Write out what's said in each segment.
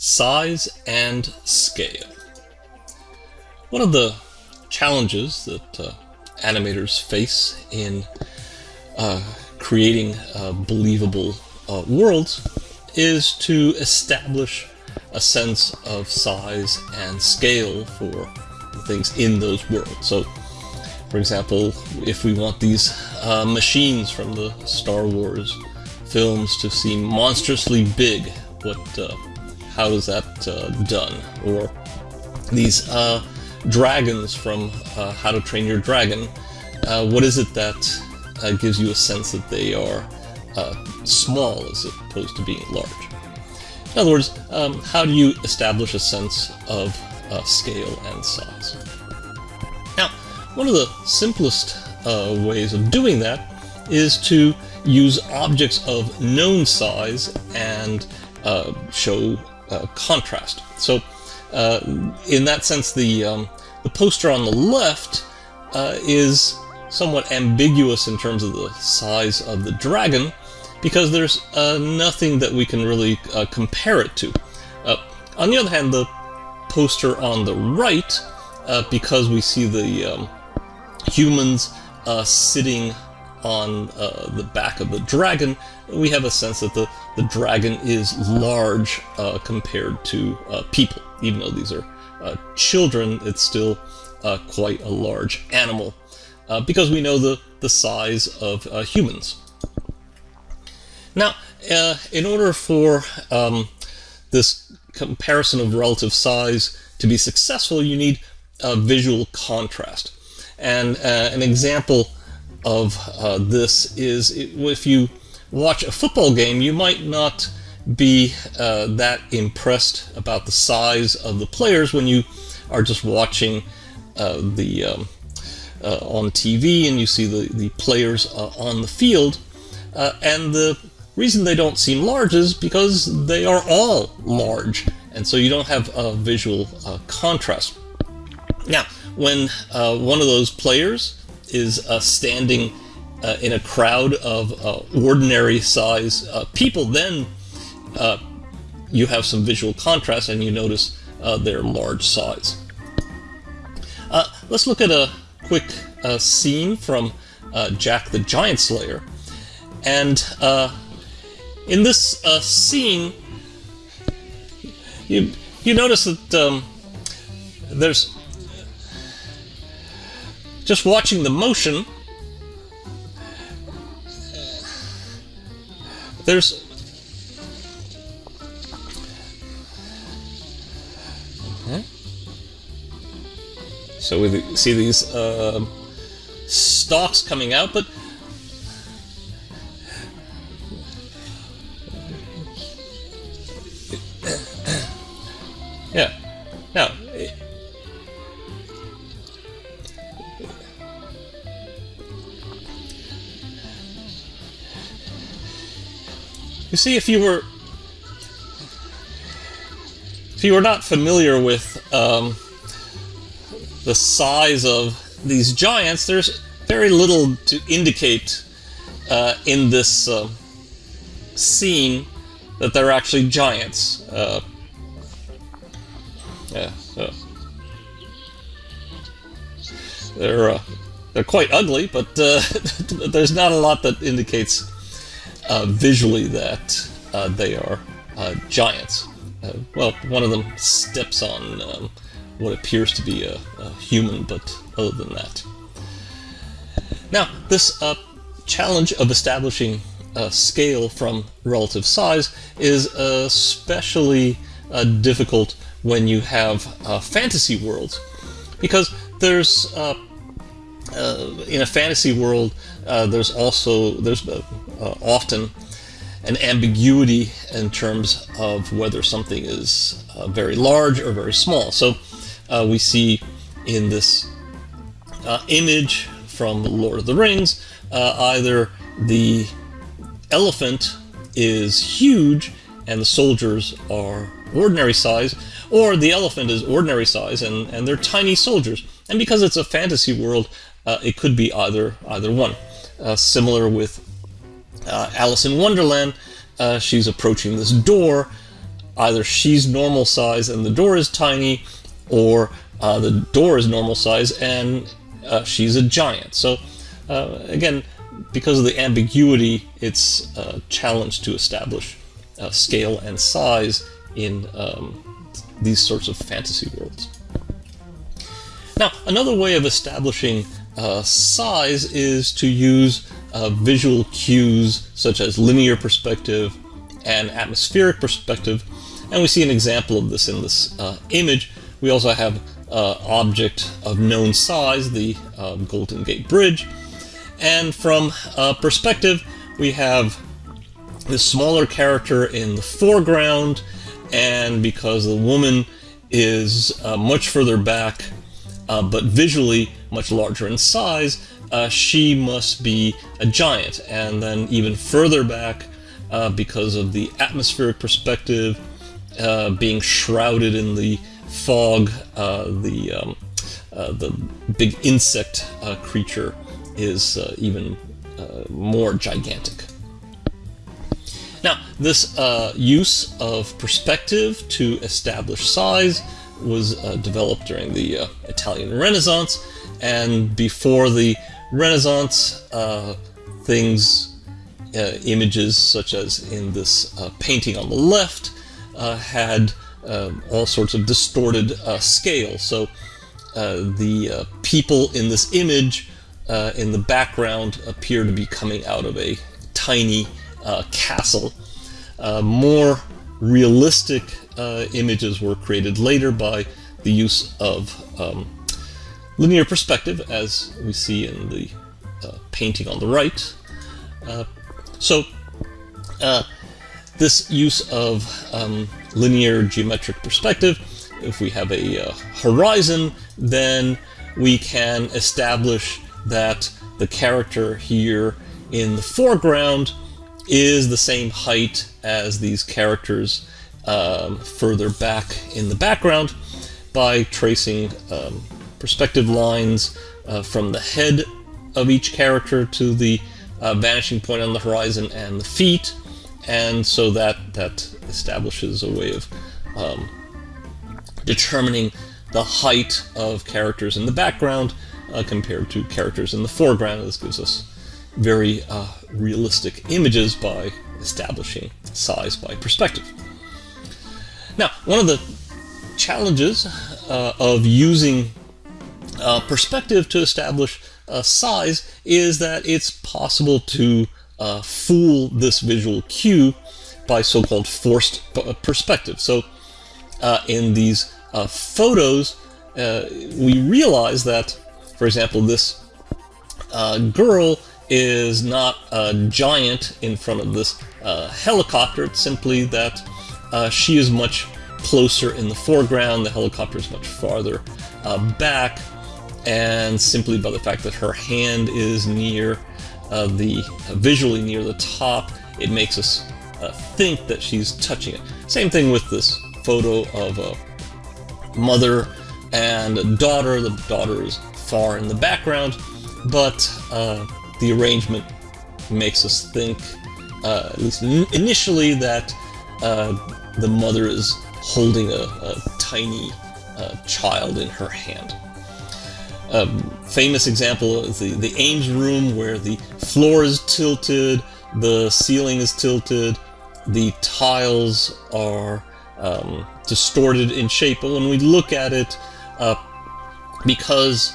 size and scale. One of the challenges that uh, animators face in uh, creating uh, believable uh, worlds is to establish a sense of size and scale for things in those worlds. So, for example, if we want these uh, machines from the Star Wars films to seem monstrously big, what, uh, how is that uh, done? Or these uh, dragons from uh, How to Train Your Dragon, uh, what is it that gives you a sense that they are small as opposed to being large? In other words, um, how do you establish a sense of uh, scale and size? Now, one of the simplest uh, ways of doing that is to use objects of known size and uh, show uh, contrast. So, uh, in that sense, the, um, the poster on the left uh, is somewhat ambiguous in terms of the size of the dragon, because there's uh, nothing that we can really uh, compare it to. On the other hand, the poster on the right, because we see the um, humans sitting on uh, the back of the dragon, we have a sense that the, the dragon is large compared to people. Even though these are children, it's still quite a large animal. because we know the, the size of humans. Now, uh, in order for um, this comparison of relative size to be successful, you need visual contrast. And uh, an example of uh, this is if you watch a football game, you might not be uh, that impressed about the size of the players when you are just watching uh, the um, uh, on TV and you see the, the players on the field. and the reason they don't seem large is because they are all large, and so you don't have a visual uh, contrast. Now, when uh, one of those players is uh, standing uh, in a crowd of uh, ordinary size uh, people, then you have some visual contrast and you notice their large size. let's look at a quick scene from Jack the Giant Slayer. And in this uh, scene, you you notice that um, there's just watching the motion. There's So we see these uh, stalks coming out, but see, if you were if you were not familiar with um, the size of these giants, there's very little to indicate uh, in this uh, scene that they're actually giants. Uh, yeah, so they're uh, they're quite ugly, but uh, there's not a lot that indicates visually that uh, they are uh, giants. Uh, well, one of them steps on um, what appears to be a, a, human, but other than that. Now, this challenge of establishing a scale from relative size is especially difficult when you have uh, fantasy worlds, because there's uh, uh, in a fantasy world uh, there's also there's uh, uh, Uh, often an ambiguity in terms of whether something is uh, very large or very small. So uh, we see in this image from Lord of the Rings either the elephant is huge and the soldiers are ordinary size, or the elephant is ordinary size and, and they're tiny soldiers. And because it's a fantasy world, uh, it could be either either one. Uh, similar with uh, Alice in Wonderland, uh, she's approaching this door. either she's normal size and the door is tiny, or uh, the door is normal size and uh, she's a giant. So uh, again, because of the ambiguity, it's a challenge to establish uh, scale and size in um, these sorts of fantasy worlds. Now, another way of establishing uh, size is to use uh, visual cues such as linear perspective and atmospheric perspective, and we see an example of this in this uh, image. We also have uh, object of known size, the uh, Golden Gate Bridge, and from uh, perspective, we have this smaller character in the foreground, and because the woman is uh, much further back, uh, but visually much larger in size, uh, she must be a giant. And then even further back, uh, because of the atmospheric perspective, uh, being shrouded in the fog, uh, the um, the big insect creature is even more gigantic. Now, this uh, use of perspective to establish size was uh, developed during the uh, Italian Renaissance, and before the Renaissance, uh, things, uh, images such as in this uh, painting on the left, had all sorts of distorted scale. So the people in this image in the background appear to be coming out of a tiny uh, castle. Uh, more realistic uh, images were created later by the use of um, linear perspective, as we see in the uh, painting on the right. Uh, so, uh, this use of um, linear geometric perspective, if we have a horizon, then we can establish that the character here in the foreground is the same height as these characters um, further back in the background by tracing um, perspective lines uh, from the head of each character to the uh, vanishing point on the horizon and the feet and so that that establishes a way of um, determining the height of characters in the background uh, compared to characters in the foreground. This gives us very uh, realistic images by establishing size by perspective. Now, one of the challenges uh, of using uh, perspective to establish size is that it's possible to uh, fool this visual cue by so-called forced perspective. So uh, in these uh, photos, we realize that, for example, this girl is not a giant in front of this uh, helicopter. It's simply that uh, she is much closer in the foreground, the helicopter is much farther uh, back, and simply by the fact that her hand is near uh, the visually near the top, it makes us uh, think that she's touching it. Same thing with this photo of a mother and a daughter. The daughter is far in the background, but uh, the arrangement makes us think, uh, at least initially, that uh, the mother is holding a, a tiny uh, child in her hand. A famous example is the, the Ames room where the floor is tilted, the ceiling is tilted, the tiles are um, distorted in shape, but when we look at it, uh, because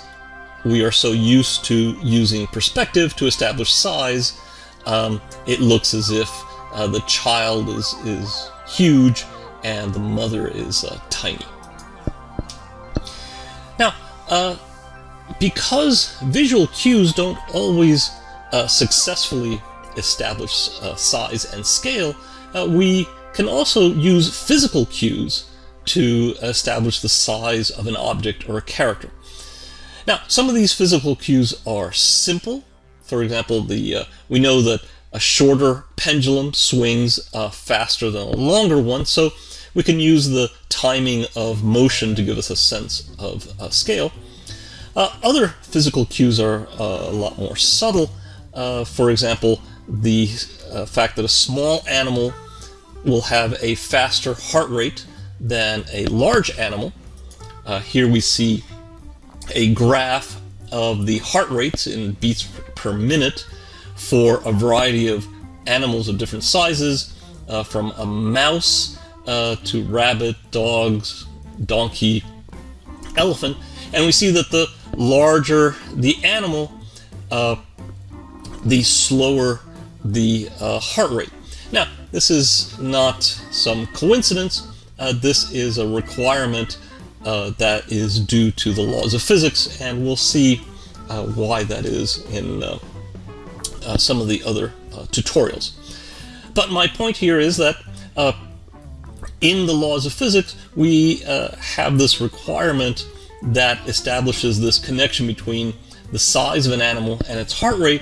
we are so used to using perspective to establish size, um, it looks as if uh, the child is, is huge and the mother is uh, tiny. Now, uh, because visual cues don't always uh, successfully establish uh, size and scale, uh, we can also use physical cues to establish the size of an object or a character. Now, some of these physical cues are simple. For example, the uh, we know that a shorter pendulum swings uh, faster than a longer one, so we can use the timing of motion to give us a sense of uh, scale. Uh, other physical cues are uh, a lot more subtle. Uh, for example, the fact that a small animal will have a faster heart rate than a large animal. Uh, here we see a graph of the heart rates in beats per minute for a variety of animals of different sizes, uh, from a mouse uh, to rabbit, dogs, donkey, elephant. And we see that the larger the animal, uh, the slower the uh, heart rate. Now, this is not some coincidence. Uh, this is a requirement uh, that is due to the laws of physics, and we'll see uh, why that is in uh, some of the other tutorials. But my point here is that in the laws of physics, we have this requirement that establishes this connection between the size of an animal and its heart rate,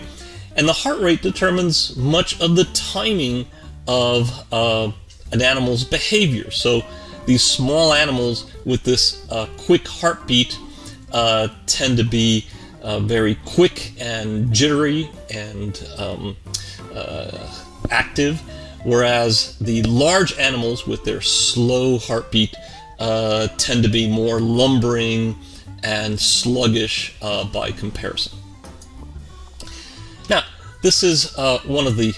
and the heart rate determines much of the timing of uh, an animal's behavior. So these small animals with this uh, quick heartbeat uh, tend to be uh, very quick and jittery and um, uh, active, whereas the large animals with their slow heartbeat uh, tend to be more lumbering and sluggish by comparison. Now, this is one of the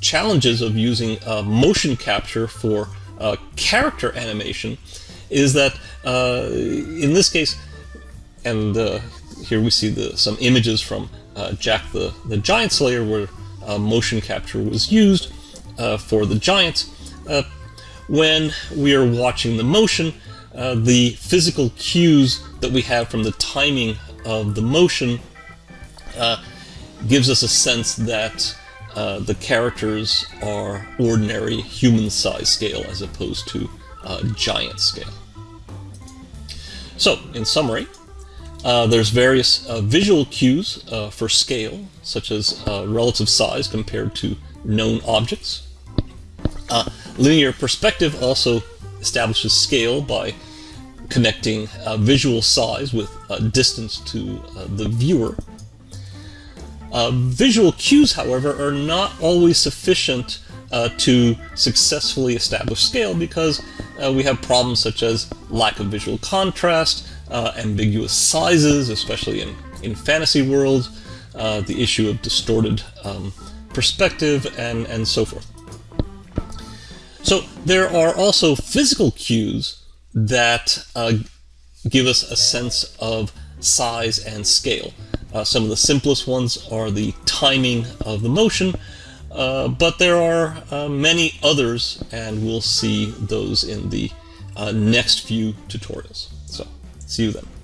challenges of using uh, motion capture for uh, character animation is that uh, in this case, and uh, here we see the, some images from uh, Jack the, the Giant Slayer where uh, motion capture was used for the giants. when we are watching the motion, the physical cues that we have from the timing of the motion gives us a sense that uh, the characters are ordinary human size scale as opposed to uh, giant scale. So, in summary, uh, there's various uh, visual cues uh, for scale, such as relative size compared to known objects. linear perspective also establishes scale by connecting visual size with distance to the viewer. Uh, visual cues, however, are not always sufficient uh, to successfully establish scale because uh, we have problems such as lack of visual contrast, uh, ambiguous sizes, especially in, in fantasy worlds, uh, the issue of distorted um, perspective, and, and so forth. So there are also physical cues that uh, give us a sense of size and scale. Uh, some of the simplest ones are the timing of the motion, uh, but there are uh, many others, and we'll see those in the uh, next few tutorials. So, see you then.